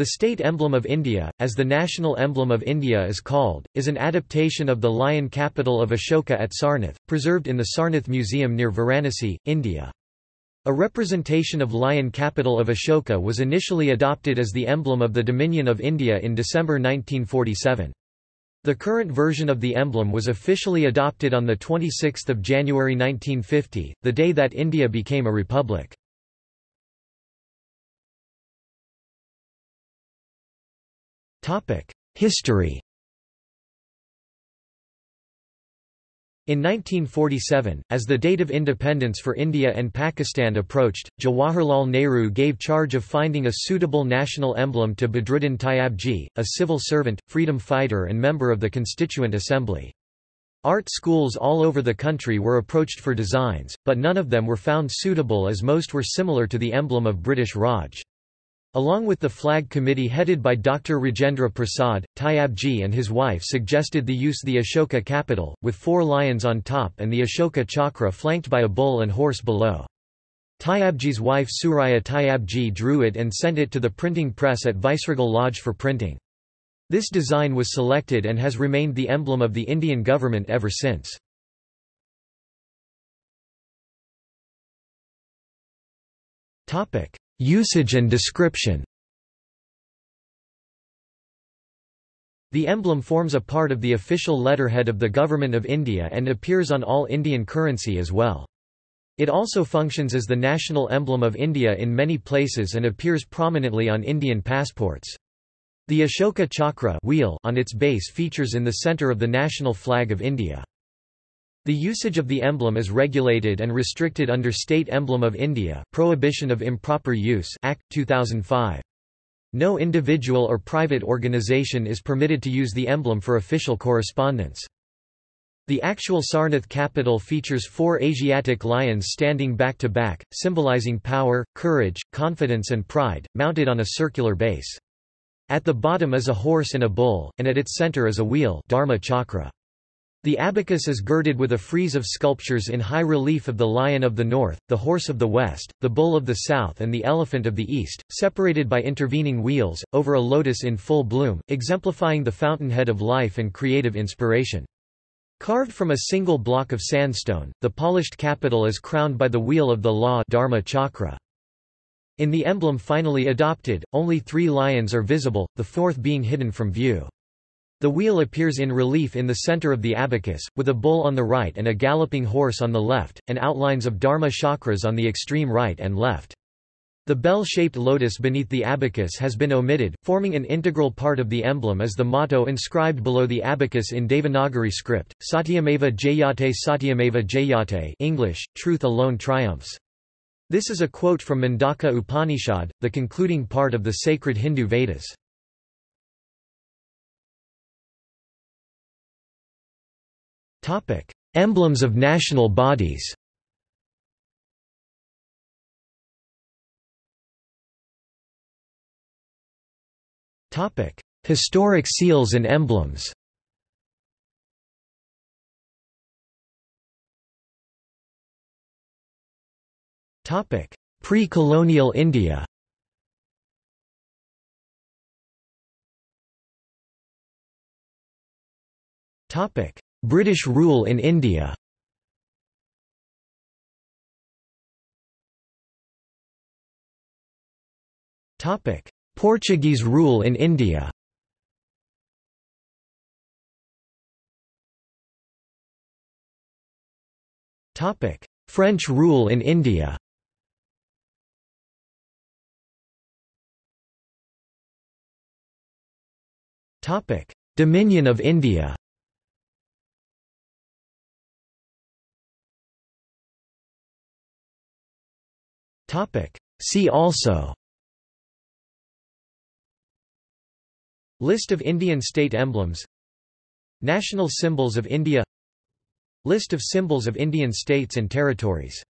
The state emblem of India, as the national emblem of India is called, is an adaptation of the lion capital of Ashoka at Sarnath, preserved in the Sarnath Museum near Varanasi, India. A representation of lion capital of Ashoka was initially adopted as the emblem of the Dominion of India in December 1947. The current version of the emblem was officially adopted on 26 January 1950, the day that India became a republic. History In 1947, as the date of independence for India and Pakistan approached, Jawaharlal Nehru gave charge of finding a suitable national emblem to Badruddin Tyabji, a civil servant, freedom fighter and member of the Constituent Assembly. Art schools all over the country were approached for designs, but none of them were found suitable as most were similar to the emblem of British Raj. Along with the flag committee headed by Dr. Rajendra Prasad, Tyabji and his wife suggested the use the Ashoka capital, with four lions on top and the Ashoka chakra flanked by a bull and horse below. Tyabji's wife Suraya Tyabji drew it and sent it to the printing press at Viceregal Lodge for printing. This design was selected and has remained the emblem of the Indian government ever since. Usage and description The emblem forms a part of the official letterhead of the Government of India and appears on all Indian currency as well. It also functions as the national emblem of India in many places and appears prominently on Indian passports. The Ashoka Chakra wheel on its base features in the centre of the national flag of India. The usage of the emblem is regulated and restricted under State Emblem of India Prohibition of Improper Use Act, 2005. No individual or private organization is permitted to use the emblem for official correspondence. The actual Sarnath capital features four Asiatic lions standing back to back, symbolizing power, courage, confidence and pride, mounted on a circular base. At the bottom is a horse and a bull, and at its center is a wheel Dharma chakra. The abacus is girded with a frieze of sculptures in high relief of the lion of the north, the horse of the west, the bull of the south and the elephant of the east, separated by intervening wheels, over a lotus in full bloom, exemplifying the fountainhead of life and creative inspiration. Carved from a single block of sandstone, the polished capital is crowned by the wheel of the law Dharma chakra. In the emblem finally adopted, only three lions are visible, the fourth being hidden from view. The wheel appears in relief in the center of the abacus, with a bull on the right and a galloping horse on the left, and outlines of Dharma chakras on the extreme right and left. The bell-shaped lotus beneath the abacus has been omitted, forming an integral part of the emblem as the motto inscribed below the abacus in Devanagari script, Satyameva Jayate Satyameva Jayate English, Truth alone triumphs. This is a quote from Mundaka Upanishad, the concluding part of the sacred Hindu Vedas. Topic: Emblems of national bodies. Topic: Historic seals and emblems. Topic: Pre-colonial India. Topic: British rule in India. Portuguese rule in India. French rule in India. Dominion of India Topic. See also. List of Indian state emblems. National symbols of India. List of symbols of Indian states and territories